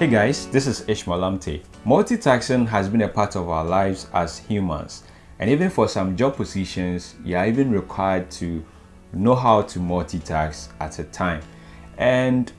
Hey guys, this is Ishmael Amte. Multitasking has been a part of our lives as humans and even for some job positions, you are even required to know how to multitask at a time. And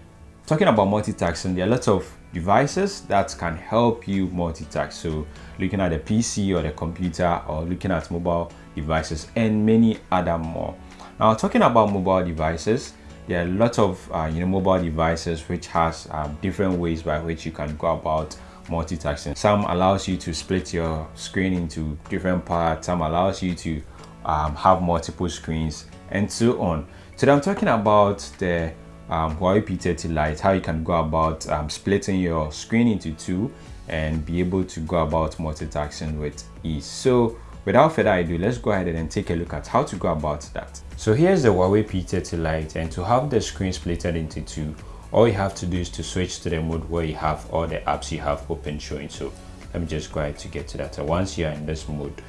talking about multitasking, there are lots of devices that can help you multitask. So looking at the PC or the computer or looking at mobile devices and many other more. Now talking about mobile devices, there are lots of uh, you know mobile devices which has um, different ways by which you can go about multitasking. Some allows you to split your screen into different parts, some allows you to um, have multiple screens and so on. Today I'm talking about the um, Huawei P30 Lite, how you can go about um, splitting your screen into two and be able to go about multitasking with ease. So without further ado, let's go ahead and take a look at how to go about that. So here's the Huawei P30 Lite and to have the screen splitted into two, all you have to do is to switch to the mode where you have all the apps you have open showing. So let me just go ahead to get to that. So once you're in this mode,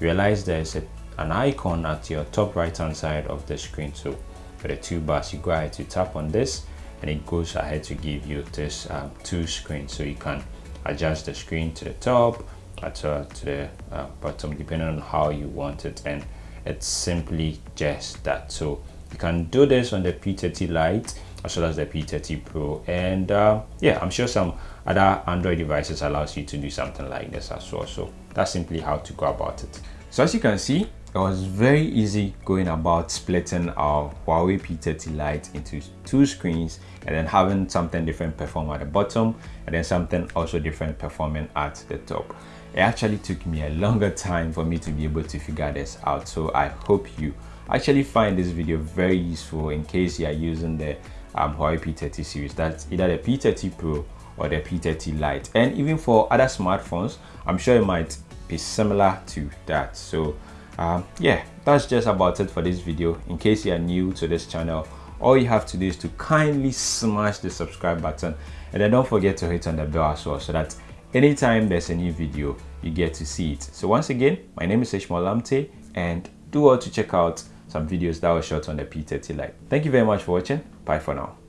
realize there's a, an icon at your top right hand side of the screen. So for the two bars, you go ahead to tap on this and it goes ahead to give you this um, two screens. So you can adjust the screen to the top, to the uh, bottom, depending on how you want it. And it's simply just that. So you can do this on the P30 Lite as well as the P30 Pro and uh, yeah I'm sure some other Android devices allows you to do something like this as well so that's simply how to go about it so as you can see it was very easy going about splitting our Huawei P30 Lite into two screens and then having something different perform at the bottom and then something also different performing at the top. It actually took me a longer time for me to be able to figure this out so I hope you actually find this video very useful in case you are using the um, Huawei P30 series. That's either the P30 Pro or the P30 Lite. And even for other smartphones, I'm sure it might be similar to that. So um, yeah, that's just about it for this video. In case you are new to this channel, all you have to do is to kindly smash the subscribe button and then don't forget to hit on the bell as well so that anytime there's a new video, you get to see it. So once again, my name is Ishmael Lamte and do all to check out some videos that were shot on the P30 Lite. Thank you very much for watching. Bye for now.